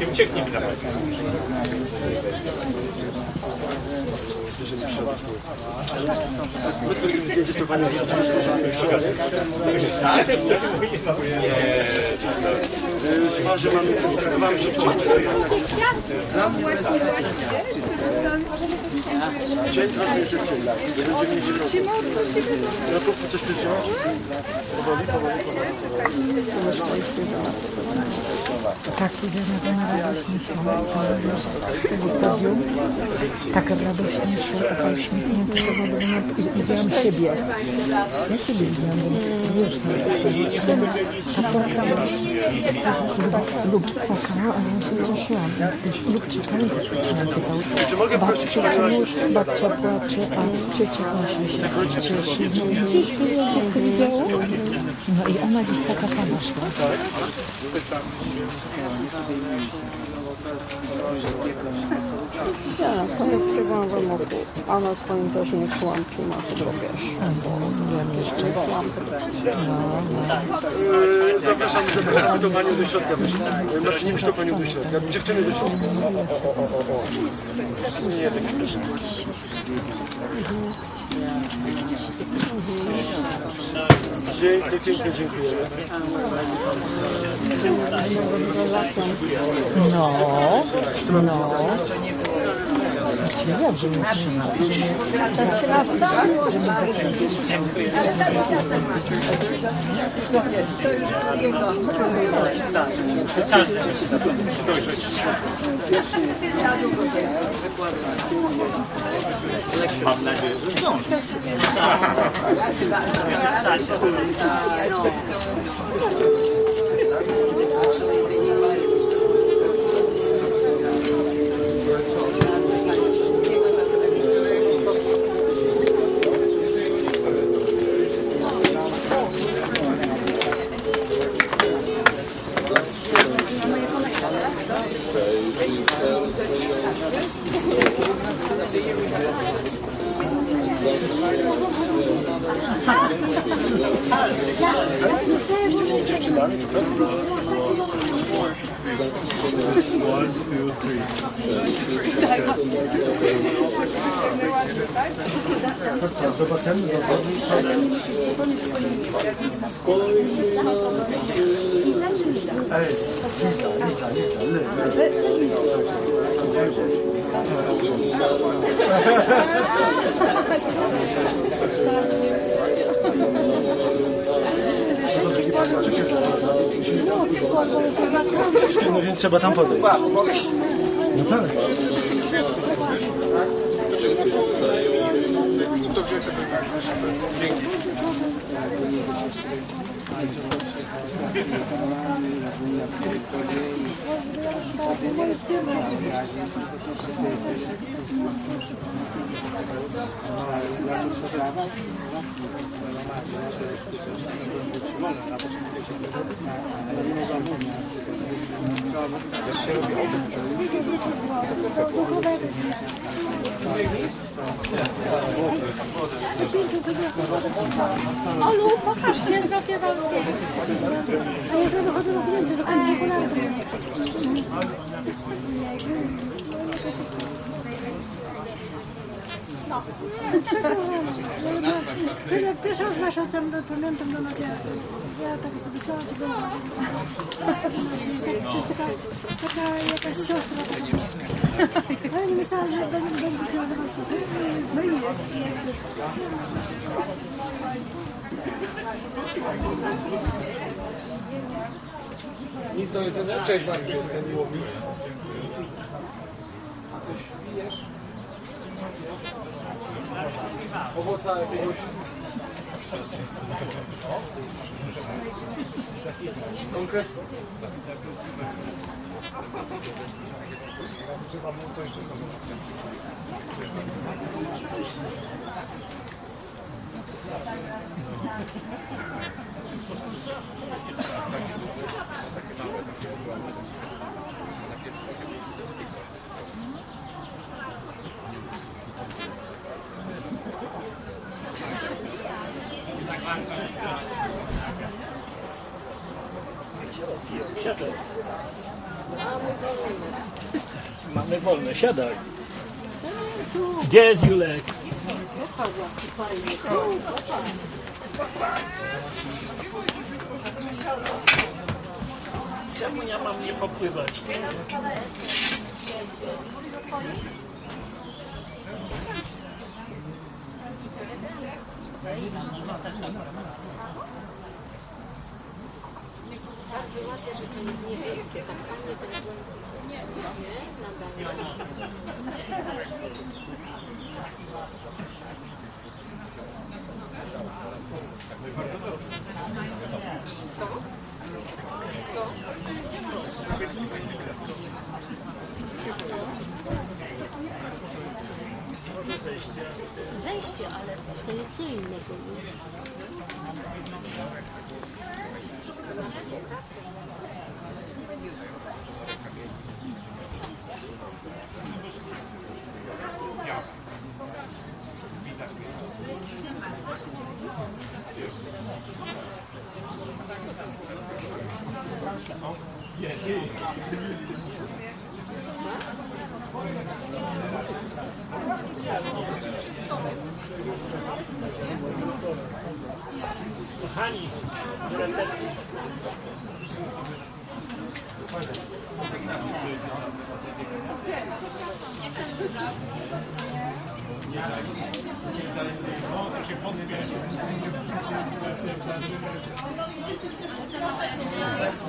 Nie ucieknie mi na pewno. Twarze mamy, wam się No właśnie, właśnie, wiesz, Dzień trochę jeszcze modlę, Ciebie No to coś przytrzymać? Tak idziemy radośnie śmiał z tego podium. Tak radośnie szło, taka uśmiechnięta, nie- widziałam siebie. Ja siebie widziałam, wiesz, no, a płakała. Lub płakała, a ja się wzruszyłam. Lub nam pytał. Czy mogę prosić o Babcia płacze, a ciocia właśnie się. No i widziało. No i ona gdzieś taka sama szła. Ja przybyłam w domu, a na swoim też nie czułam, czy masz. Bo jeszcze byłam Yy, Zapraszamy, zapraszamy do panią do środka. proszę. Marcinie, to panią do środka. Dziewczyny do środka. Nie, tak śmiesznie. Pięknie, pięknie dziękujemy. No, no. Ciekawe, że nie trzyma. Mam nadzieję, że zdążę. Z takimi dziewczynami tutaj? To co, do basenu, do wody? Ej, Liza, Liza, Liza, le, le. To są takie panieczki, No więc trzeba tam podejść. No tak. Olu, pokaż się, zrobię wam zdjęcie. A ja sobie dochodzę do zdjęcia, do końca okularów. Ty jak pierwszy raz masz tam, pamiętam do nas, ja, ja tak myślałam, że będzie. Tak, taka jakaś siostra, taka bliska. Ale nie myślałam, że będzie, się nazywać się. No i jest. Nic do jedzenia? Cześć Mariusz, jestem miło mi. Coś pijesz? Owoca jakiegoś... Konkretnie? Trzeba było to jeszcze sobie. Siadaj. Mamy wolne, siadaj. Gdzie jest Julek? Czemu ja mam nie popływać? Nie? Bardzo ładne, że to jest niebieskie, tak fajnie ten błękit. Nie, nadaje. Zejście, ale to jest co innego. Kochani,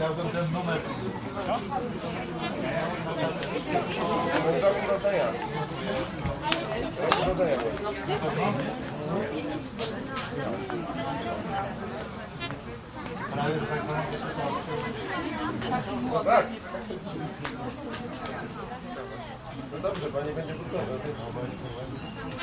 Jak pogoda na pisze. No dobrze, pani będzie gotowa.